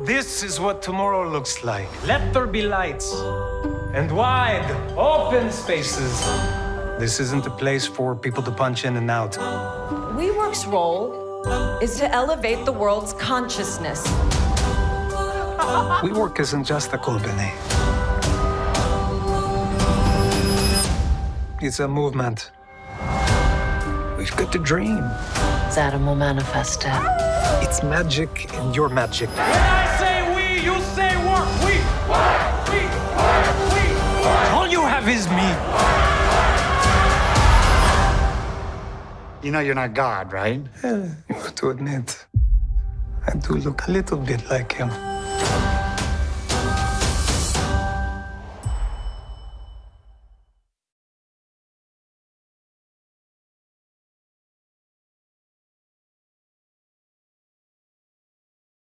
This is what tomorrow looks like. Let there be lights and wide, open spaces. This isn't a place for people to punch in and out. WeWork's role is to elevate the world's consciousness. WeWork isn't just a company. It's a movement. We've got to dream. Adam will manifest it. It's magic and your magic. When I say we, you say work. We, work, we, work, we, work. All you have is me. You know you're not God, right? You have to admit, I do look a little bit like him.